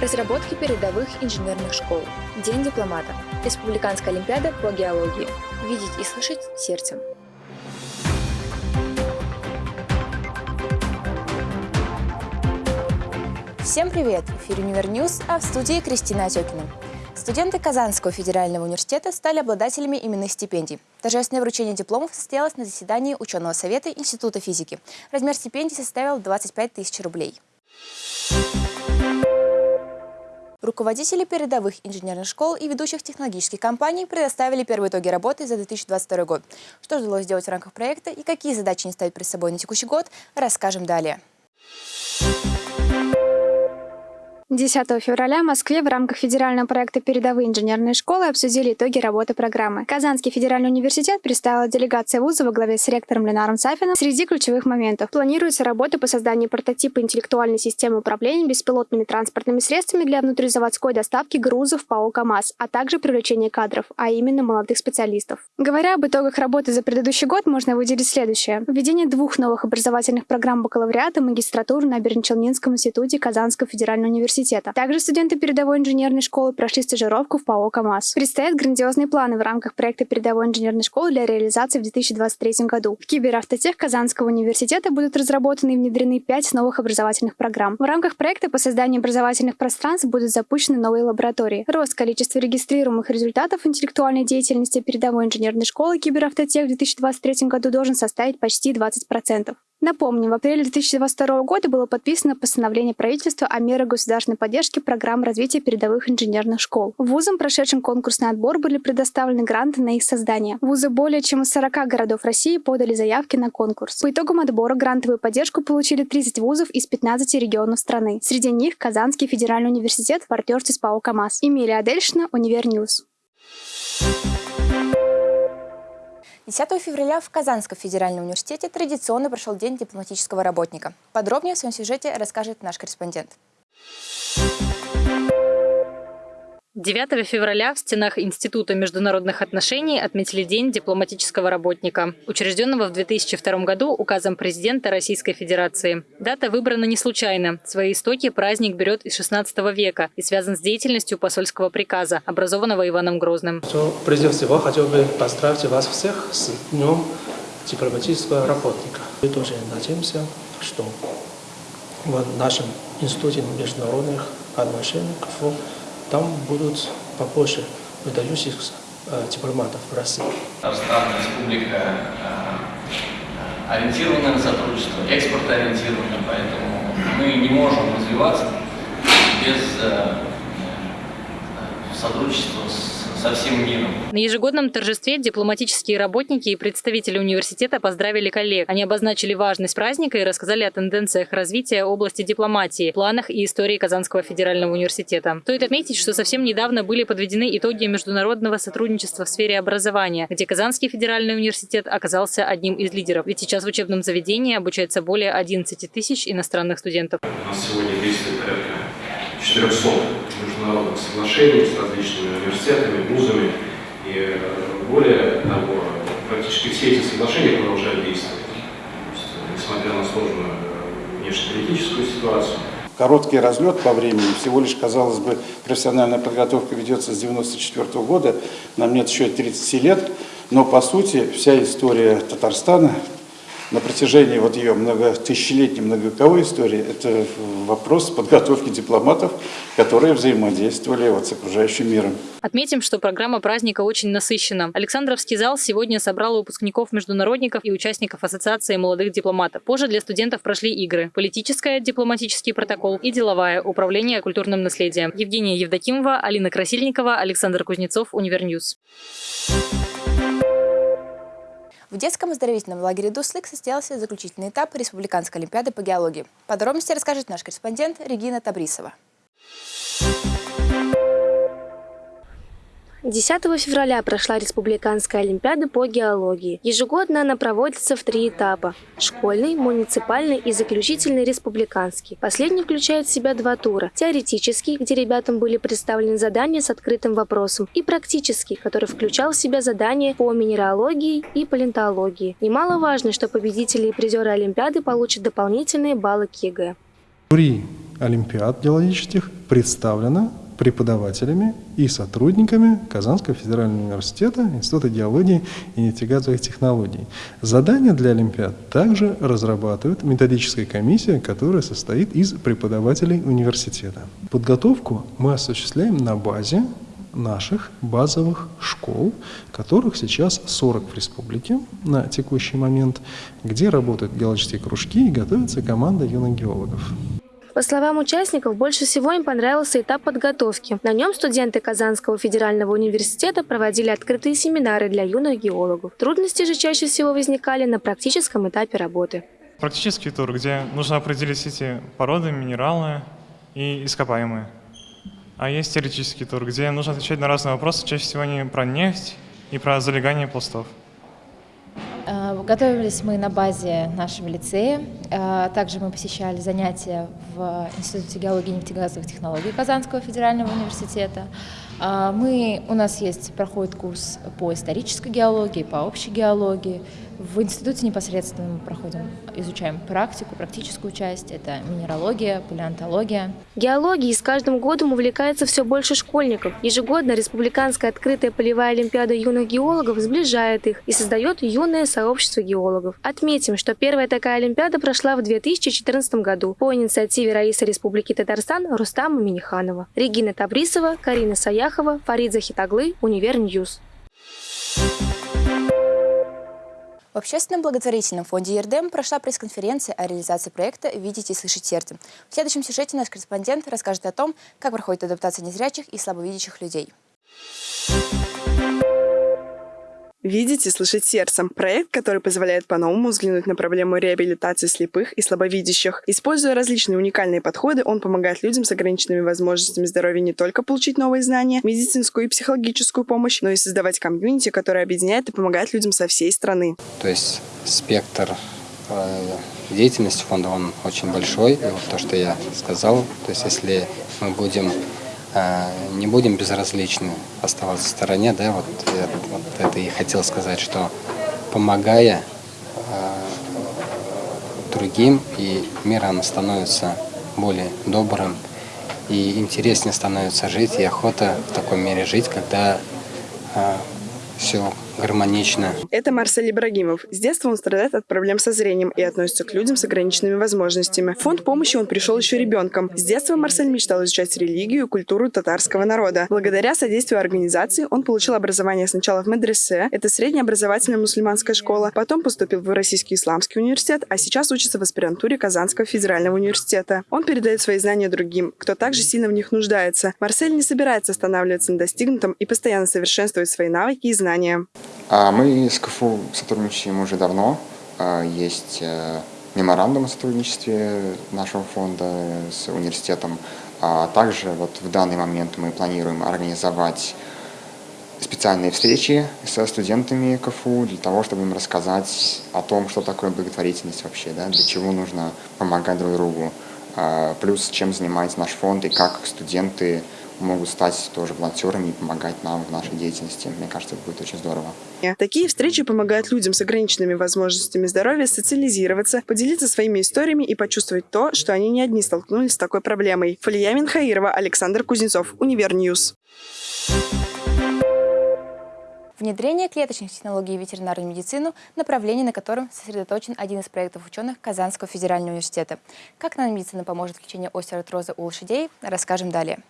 Разработки передовых инженерных школ. День дипломата. Республиканская олимпиада по геологии. Видеть и слышать сердцем. Всем привет! В эфире Univer News, а в студии Кристина Отекина. Студенты Казанского федерального университета стали обладателями именных стипендий. Торжественное вручение дипломов состоялось на заседании ученого совета Института физики. Размер стипендий составил 25 тысяч рублей. Руководители передовых инженерных школ и ведущих технологических компаний предоставили первые итоги работы за 2022 год. Что удалось сделать в рамках проекта и какие задачи не ставить перед собой на текущий год, расскажем далее. 10 февраля в Москве в рамках федерального проекта «Передовые инженерные школы» обсудили итоги работы программы. Казанский федеральный университет представила делегация вуза во главе с ректором Ленаром Сафином. Среди ключевых моментов планируется работа по созданию прототипа интеллектуальной системы управления беспилотными транспортными средствами для внутризаводской доставки грузов ПАО КАМАЗ, а также привлечение кадров, а именно молодых специалистов. Говоря об итогах работы за предыдущий год, можно выделить следующее. Введение двух новых образовательных программ бакалавриата магистратуры на Бернчелнинском институте Казанского федерального университета университета. Также студенты передовой инженерной школы прошли стажировку в ПАО КАМАЗ. Предстоят грандиозные планы в рамках проекта передовой инженерной школы для реализации в 2023 году. В Киберавтотех Казанского университета будут разработаны и внедрены пять новых образовательных программ. В рамках проекта по созданию образовательных пространств будут запущены новые лаборатории. Рост количества регистрируемых результатов интеллектуальной деятельности передовой инженерной школы Киберавтотех в 2023 году должен составить почти 20%. Напомним, в апреле 2022 года было подписано постановление правительства о мерах государственной поддержки программ развития передовых инженерных школ. Вузам, прошедшим конкурсный отбор, были предоставлены гранты на их создание. Вузы более чем из 40 городов России подали заявки на конкурс. По итогам отбора грантовую поддержку получили 30 вузов из 15 регионов страны. Среди них Казанский федеральный университет в партнерстве с ПАО КАМАЗ. Эмилия Адельшина, Univer News. 10 февраля в Казанском федеральном университете традиционно прошел День дипломатического работника. Подробнее в своем сюжете расскажет наш корреспондент. 9 февраля в стенах Института международных отношений отметили День дипломатического работника, учрежденного в 2002 году указом президента Российской Федерации. Дата выбрана не случайно. Свои истоки праздник берет из 16 века и связан с деятельностью посольского приказа, образованного Иваном Грозным. Прежде всего, хотел бы поздравить вас всех с Днем дипломатического работника. Мы тоже надеемся, что в нашем Институте международных отношений там будут побольше выдающихся э, дипломатов в России. Казахстан республика э, ориентирована на сотрудничество, экспорт ориентирована, поэтому мы не можем развиваться без э, сотрудничества с со всем миром. На ежегодном торжестве дипломатические работники и представители университета поздравили коллег. Они обозначили важность праздника и рассказали о тенденциях развития области дипломатии, планах и истории Казанского федерального университета. Стоит отметить, что совсем недавно были подведены итоги международного сотрудничества в сфере образования, где Казанский федеральный университет оказался одним из лидеров. Ведь сейчас в учебном заведении обучается более 11 тысяч иностранных студентов. У нас сегодня действует порядка 400 международных соглашений с различными университетами, вузами. И э, более того, практически все эти соглашения продолжают действовать. Есть, несмотря на сложную э, внешнеполитическую ситуацию. Короткий разлет по времени, всего лишь, казалось бы, профессиональная подготовка ведется с 1994 года, нам нет еще 30 лет, но по сути вся история Татарстана на протяжении вот ее многотысячелетней, многовековой истории, это вопрос подготовки дипломатов, которые взаимодействовали вот с окружающим миром. Отметим, что программа праздника очень насыщена. Александровский зал сегодня собрал выпускников международников и участников Ассоциации молодых дипломатов. Позже для студентов прошли игры. Политическая, дипломатический протокол и деловая, управление культурным наследием. Евгения Евдокимова, Алина Красильникова, Александр Кузнецов, Univer News. В детском оздоровительном лагере «Дуслык» состоялся заключительный этап Республиканской олимпиады по геологии. Подробности расскажет наш корреспондент Регина Табрисова. 10 февраля прошла Республиканская Олимпиада по геологии. Ежегодно она проводится в три этапа – школьный, муниципальный и заключительный республиканский. Последний включает в себя два тура – теоретический, где ребятам были представлены задания с открытым вопросом, и практический, который включал в себя задания по минералогии и палеонтологии. Немаловажно, что победители и призеры Олимпиады получат дополнительные баллы к ЕГЭ. Олимпиад геологических представлено преподавателями и сотрудниками Казанского федерального университета, Института геологии и нефтегазовых технологий. Задания для Олимпиад также разрабатывает методическая комиссия, которая состоит из преподавателей университета. Подготовку мы осуществляем на базе наших базовых школ, которых сейчас 40 в республике на текущий момент, где работают геологические кружки и готовится команда юных геологов. По словам участников, больше всего им понравился этап подготовки. На нем студенты Казанского федерального университета проводили открытые семинары для юных геологов. Трудности же чаще всего возникали на практическом этапе работы. Практический тур, где нужно определить эти породы, минералы и ископаемые. А есть теоретический тур, где нужно отвечать на разные вопросы, чаще всего не про нефть и про залегание пластов. Э, готовились мы на базе нашего лицея. Э, также мы посещали занятия в Институте геологии и нефтегазовых технологий Казанского федерального университета. Э, мы, у нас есть, проходит курс по исторической геологии, по общей геологии. В институте непосредственно мы проходим, изучаем практику, практическую часть. Это минералогия, палеонтология. Геологией с каждым годом увлекается все больше школьников. Ежегодно Республиканская открытая полевая олимпиада юных геологов сближает их и создает юное сообщество геологов. Отметим, что первая такая олимпиада прошла в 2014 году по инициативе Раиса Республики Татарстан Рустама Миниханова. Регина Табрисова, Карина Саяхова, Фарид Захитаглы, Univer News. В общественном благотворительном фонде «Ярдэм» прошла пресс-конференция о реализации проекта «Видеть и слышать сердцем». В следующем сюжете наш корреспондент расскажет о том, как проходит адаптация незрячих и слабовидящих людей. «Видеть и слышать сердцем» – проект, который позволяет по-новому взглянуть на проблему реабилитации слепых и слабовидящих. Используя различные уникальные подходы, он помогает людям с ограниченными возможностями здоровья не только получить новые знания, медицинскую и психологическую помощь, но и создавать комьюнити, которое объединяет и помогает людям со всей страны. То есть спектр э, деятельности фонда, он очень большой. И вот то, что я сказал, то есть если мы будем не будем безразличны оставаться в стороне, да, вот, вот это и хотел сказать, что помогая э, другим, и мир он становится более добрым, и интереснее становится жить, и охота в таком мире жить, когда э, все гармонично. Это Марсель Ибрагимов. С детства он страдает от проблем со зрением и относится к людям с ограниченными возможностями. В фонд помощи он пришел еще ребенком. С детства Марсель мечтал изучать религию и культуру татарского народа. Благодаря содействию организации он получил образование сначала в медресе, это средняя образовательная мусульманская школа, потом поступил в Российский исламский университет, а сейчас учится в аспирантуре Казанского федерального университета. Он передает свои знания другим, кто также сильно в них нуждается. Марсель не собирается останавливаться на достигнутом и постоянно совершенствует свои навыки и знания. А мы с КФУ сотрудничаем уже давно. А, есть э, меморандум о сотрудничестве нашего фонда с университетом. А также вот в данный момент мы планируем организовать специальные встречи со студентами КФУ для того, чтобы им рассказать о том, что такое благотворительность вообще, да, для чего нужно помогать друг другу, а, плюс чем занимается наш фонд и как студенты могут стать тоже волонтерами и помогать нам в нашей деятельности. Мне кажется, это будет очень здорово. Такие встречи помогают людям с ограниченными возможностями здоровья социализироваться, поделиться своими историями и почувствовать то, что они не одни столкнулись с такой проблемой. Фалия Минхаирова, Александр Кузнецов, Univer News. Внедрение клеточных технологий в ветеринарную медицину – направление, на котором сосредоточен один из проектов ученых Казанского федерального университета. Как наномедицина поможет в лечении остеоартроза у лошадей, расскажем далее.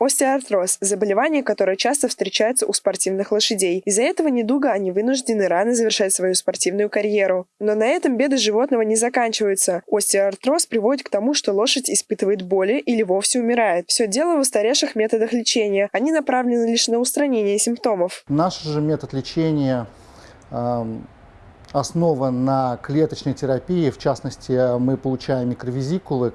Остеоартроз – заболевание, которое часто встречается у спортивных лошадей. Из-за этого недуга они вынуждены рано завершать свою спортивную карьеру. Но на этом беды животного не заканчиваются. Остеоартроз приводит к тому, что лошадь испытывает боли или вовсе умирает. Все дело в устаревших методах лечения. Они направлены лишь на устранение симптомов. Наш же метод лечения э, основан на клеточной терапии. В частности, мы получаем микровизикулы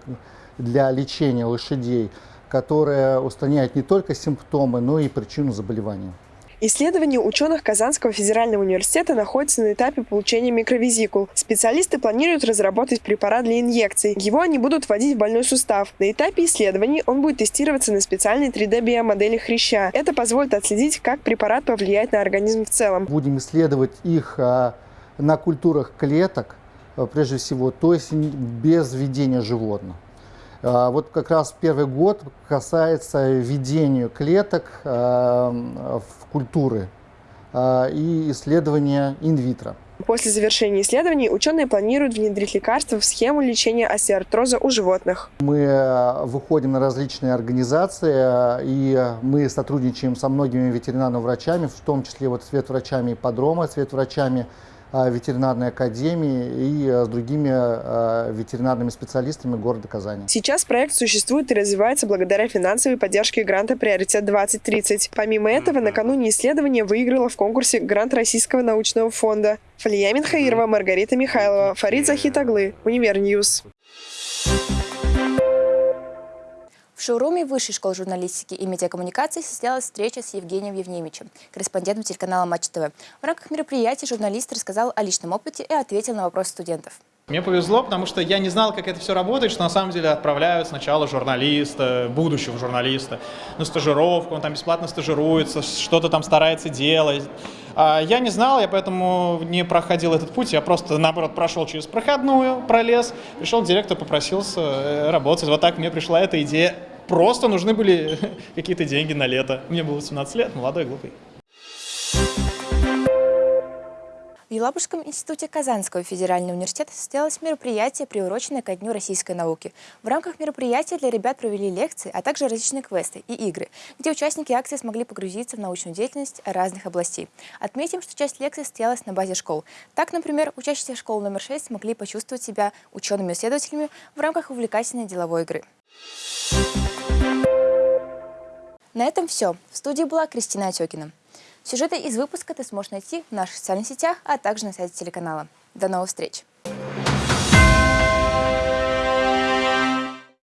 для лечения лошадей, которая устраняет не только симптомы, но и причину заболевания. Исследование ученых Казанского федерального университета находится на этапе получения микровизикул. Специалисты планируют разработать препарат для инъекций. Его они будут вводить в больной сустав. На этапе исследований он будет тестироваться на специальной 3D-биомодели хряща. Это позволит отследить, как препарат повлияет на организм в целом. Будем исследовать их а, на культурах клеток, э, прежде всего, то есть без введения животных. А, вот как раз первый год касается введения клеток в культуры и исследования инвитро. После завершения исследований ученые планируют внедрить лекарства в схему лечения остеоартроза у животных. Мы э, выходим на различные организации, э, и мы сотрудничаем со многими ветеринарными врачами, в том числе вот с ветврачами ипподрома, с ветврачами Э, ветеринарной академии и э, с другими э, ветеринарными специалистами города Казани. Сейчас проект существует и развивается благодаря финансовой поддержке гранта «Приоритет-2030». Помимо этого, накануне исследования выиграла в конкурсе грант Российского научного фонда. Фалия Минхаирова, Маргарита Михайлова, Фарид Захитаглы, Univer News. В шоуруме Высшей школы журналистики и медиакоммуникации состоялась встреча с Евгением Евневичем, корреспондентом телеканала Матч ТВ. В рамках мероприятия журналист рассказал о личном опыте и ответил на вопросы студентов. Мне повезло, потому что я не знал, как это все работает, что на самом деле отправляют сначала журналиста, будущего журналиста, на стажировку, он там бесплатно стажируется, что-то там старается делать. А я не знал, я поэтому не проходил этот путь, я просто, наоборот, прошел через проходную, пролез, пришел к директору, попросился э, работать. Вот так мне пришла эта идея Просто нужны были какие-то деньги на лето. Мне было 17 лет, молодой, глупый. В Елабужском институте Казанского федерального университета состоялось мероприятие, приуроченное ко Дню российской науки. В рамках мероприятия для ребят провели лекции, а также различные квесты и игры, где участники акции смогли погрузиться в научную деятельность разных областей. Отметим, что часть лекций состоялась на базе школ. Так, например, учащиеся школы номер 6 смогли почувствовать себя учеными-исследователями в рамках увлекательной деловой игры. На этом все. В студии была Кристина Отекина. Сюжеты из выпуска ты сможешь найти в наших социальных сетях, а также на сайте телеканала. До новых встреч!